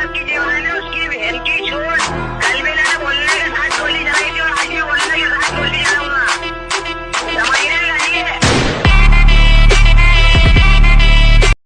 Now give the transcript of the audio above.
Mark y